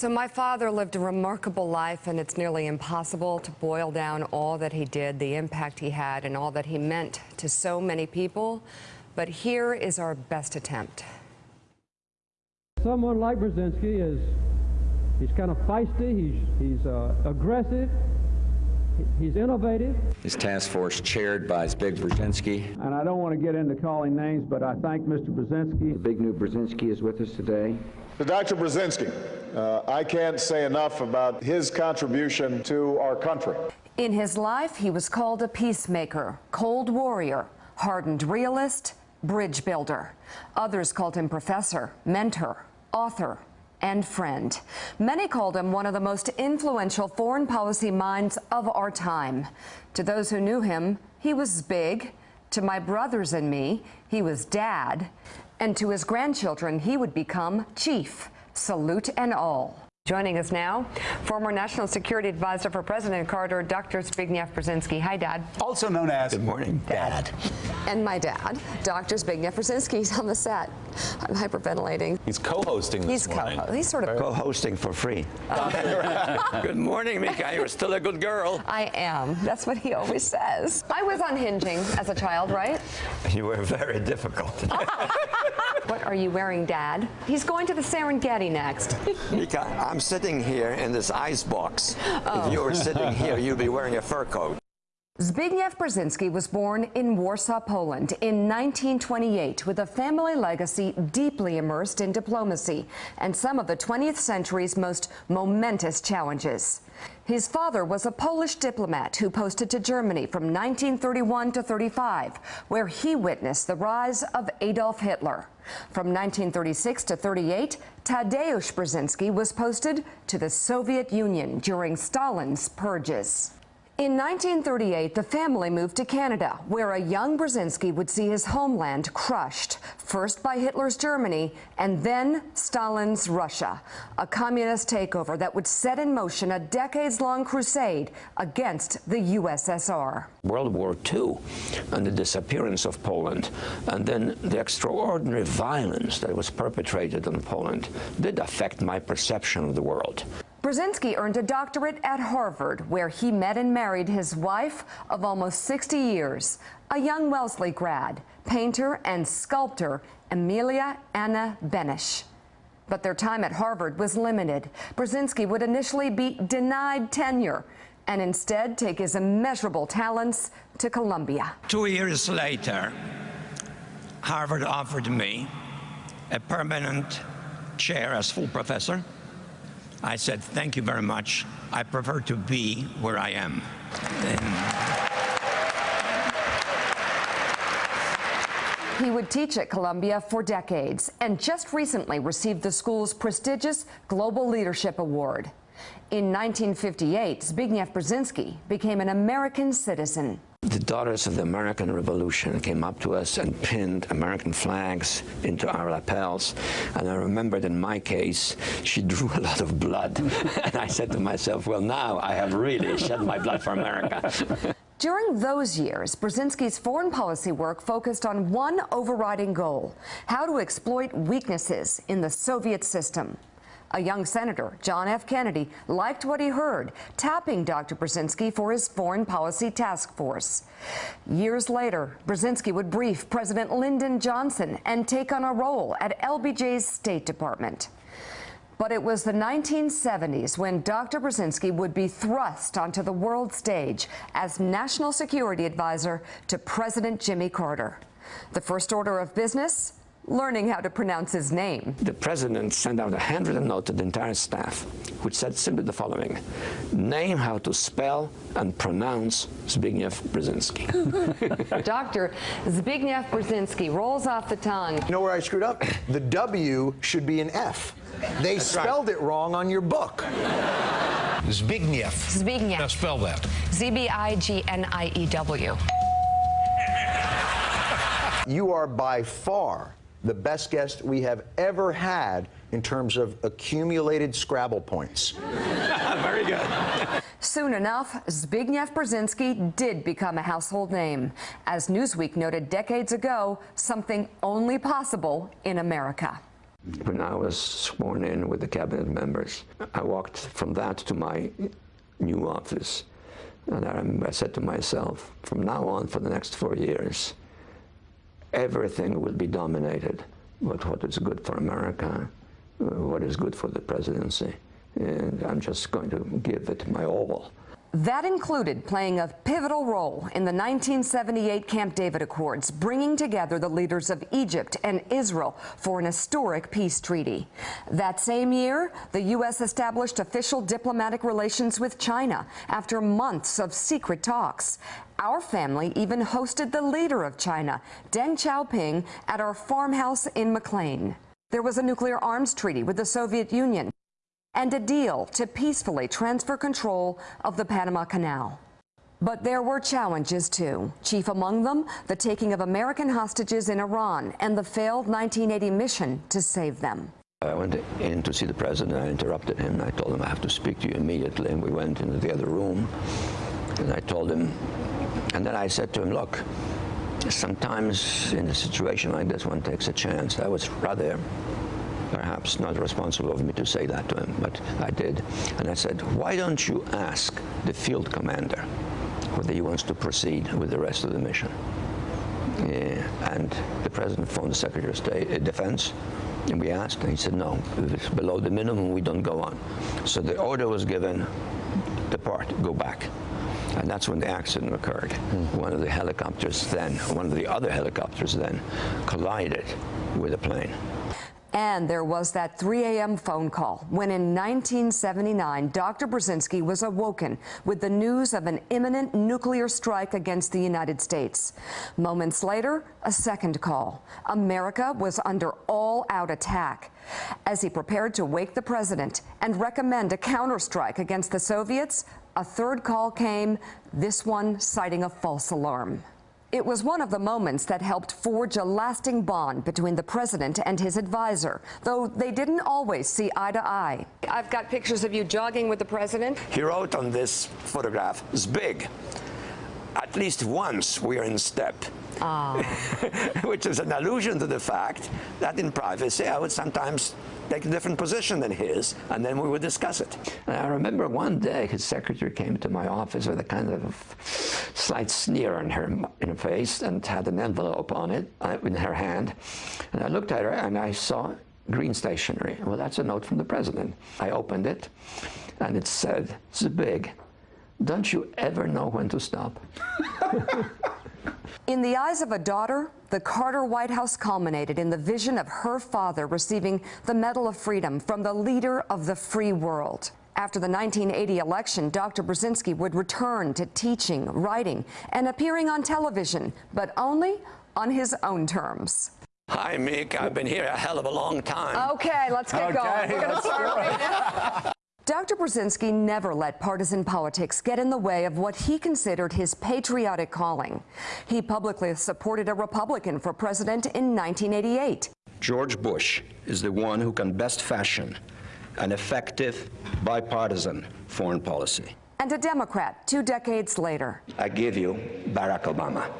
So my father lived a remarkable life, and it's nearly impossible to boil down all that he did, the impact he had, and all that he meant to so many people. But here is our best attempt. Someone like Brzezinski is, he's kind of feisty, he's, he's uh, aggressive, he's innovative. His task force chaired by Zbig Brzezinski. And I don't want to get into calling names, but I thank Mr. Brzezinski. Zbigniew Brzezinski is with us today. To Dr. Brzezinski, uh, I can't say enough about his contribution to our country. In his life, he was called a peacemaker, cold warrior, hardened realist, bridge builder. Others called him professor, mentor, author, and friend. Many called him one of the most influential foreign policy minds of our time. To those who knew him, he was big. To my brothers and me, he was dad. And to his grandchildren, he would become chief. Salute and all. Joining us now, former National Security Advisor for President Carter, Dr. Zbigniew Brzezinski. Hi, Dad. Also known as Good morning, Dad. And my dad, Dr. Zbigniew Brzezinski, is on the set. I'm hyperventilating. he's co-hosting this He's morning. co He's sort of. Co-hosting for free. Good morning, Mika. You're still a good girl. I am. That's what he always says. I was unhinging as a child, right? You were very difficult. What are you wearing, Dad? He's going to the Serengeti next. Mika, I'm sitting here in this ice box. If oh. you were sitting here, you'd be wearing a fur coat. Zbigniew Brzezinski was born in Warsaw, Poland in 1928 with a family legacy deeply immersed in diplomacy and some of the 20th century's most momentous challenges. His father was a Polish diplomat who posted to Germany from 1931 to 35, where he witnessed the rise of Adolf Hitler. From 1936 to 38, Tadeusz Brzezinski was posted to the Soviet Union during Stalin's purges. In 1938, the family moved to Canada, where a young Brzezinski would see his homeland crushed, first by Hitler's Germany and then Stalin's Russia, a communist takeover that would set in motion a decades-long crusade against the USSR. World War II and the disappearance of Poland, and then the extraordinary violence that was perpetrated on Poland did affect my perception of the world. Brzezinski earned a doctorate at Harvard, where he met and married his wife of almost 60 years, a young Wellesley grad, painter and sculptor Emilia Anna Beneš. But their time at Harvard was limited. Brzezinski would initially be denied tenure and instead take his immeasurable talents to Columbia. Two years later, Harvard offered me a permanent chair as full professor. I said, thank you very much. I prefer to be where I am. And He would teach at Columbia for decades and just recently received the school's prestigious Global Leadership Award. In 1958, Zbigniew Brzezinski became an American citizen. The daughters of the American Revolution came up to us and pinned American flags into our lapels. And I remembered in my case, she drew a lot of blood. and I said to myself, well, now I have really shed my blood for America. During those years, Brzezinski's foreign policy work focused on one overriding goal, how to exploit weaknesses in the Soviet system. A young senator, John F. Kennedy, liked what he heard, tapping Dr. Brzezinski for his foreign policy task force. Years later, Brzezinski would brief President Lyndon Johnson and take on a role at LBJ's State Department. But it was the 1970s when Dr. Brzezinski would be thrust onto the world stage as National Security Advisor to President Jimmy Carter. The first order of business learning how to pronounce his name. The president sent out a handwritten note to the entire staff, which said simply the following, name how to spell and pronounce Zbigniew Brzezinski. Dr. Zbigniew Brzezinski rolls off the tongue. You know where I screwed up? The W should be an F. They spelled it wrong on your book. Zbigniew. Zbigniew. Now spell that. Z-B-I-G-N-I-E-W. You are by far the best guest we have ever had in terms of accumulated Scrabble points. Very good. Soon enough, Zbigniew Brzezinski did become a household name. As Newsweek noted decades ago, something only possible in America. when I was sworn in with the cabinet members. I walked from that to my new office. And I I said to myself, from now on for the next four years, everything will be dominated with what is good for America, uh, what is good for the presidency. And I'm just going to give it my all. That included playing a pivotal role in the 1978 Camp David Accords, bringing together the leaders of Egypt and Israel for an historic peace treaty. That same year, the U.S. established official diplomatic relations with China after months of secret talks. Our family even hosted the leader of China, Deng Xiaoping, at our farmhouse in McLean. There was a nuclear arms treaty with the Soviet Union and a deal to peacefully transfer control of the Panama Canal. But there were challenges too. Chief among them, the taking of American hostages in Iran and the failed 1980 mission to save them. I went in to see the president. I interrupted him. I told him I have to speak to you immediately. And we went into the other room. And I told him, and then I said to him, look, sometimes in a situation like this, one takes a chance. I was rather perhaps not responsible of me to say that to him, but I did. And I said, why don't you ask the field commander whether he wants to proceed with the rest of the mission? Yeah. And the president phoned the Secretary of State, uh, Defense, and we asked, and he said, no, if it's below the minimum, we don't go on. So the order was given, depart, go back. And that's when the accident occurred. Mm. One of the helicopters then, one of the other helicopters then, collided with a plane. And there was that 3 a.m. phone call when in 1979, Dr. Brzezinski was awoken with the news of an imminent nuclear strike against the United States. Moments later, a second call. America was under all-out attack. As he prepared to wake the president and recommend a counterstrike against the Soviets, a third call came, this one citing a false alarm. It was one of the moments that helped forge a lasting bond between the president and his advisor, though they didn't always see eye to eye. I've got pictures of you jogging with the president. He wrote on this photograph, Zbig. At least once we are in step. Ah. Which is an allusion to the fact that in privacy I would sometimes take a different position than his, and then we would discuss it. And I remember one day his secretary came to my office with a kind of slight sneer on her, in her face and had an envelope on it uh, in her hand. And I looked at her and I saw green stationery. Well, that's a note from the president. I opened it and it said, Zbig. don't you ever know when to stop? In the eyes of a daughter, the Carter White House culminated in the vision of her father receiving the Medal of Freedom from the leader of the free world. After the 1980 election, Dr. Brzezinski would return to teaching, writing, and appearing on television, but only on his own terms. Hi, Mick. I've been here a hell of a long time. Okay, let's get okay, going. We're going to start right now. Dr. Brzezinski never let partisan politics get in the way of what he considered his patriotic calling. He publicly supported a Republican for president in 1988. George Bush is the one who can best fashion an effective bipartisan foreign policy. And a Democrat two decades later. I give you Barack Obama.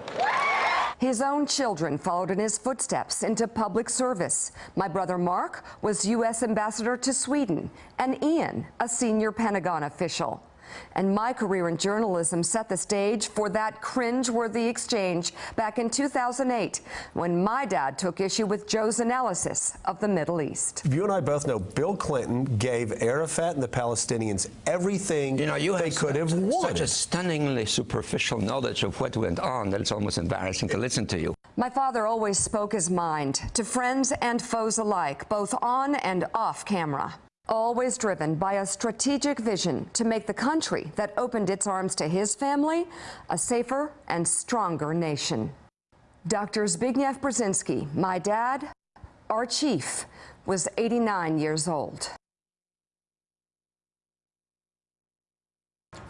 His own children followed in his footsteps into public service. My brother Mark was U.S. ambassador to Sweden, and Ian, a senior Pentagon official. And my career in journalism set the stage for that cringe-worthy exchange back in 2008 when my dad took issue with Joe's analysis of the Middle East. You and I both know Bill Clinton gave Arafat and the Palestinians everything you know, you they could have wanted. Such a stunningly superficial knowledge of what went on that it's almost embarrassing to listen to you. My father always spoke his mind to friends and foes alike, both on and off camera always driven by a strategic vision to make the country that opened its arms to his family a safer and stronger nation. Dr. Zbigniew Brzezinski, my dad, our chief, was 89 years old.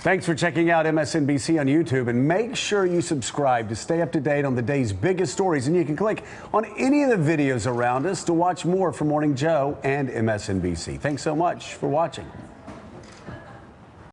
Thanks for checking out MSNBC on YouTube and make sure you subscribe to stay up to date on the day's biggest stories. And you can click on any of the videos around us to watch more from Morning Joe and MSNBC. Thanks so much for watching.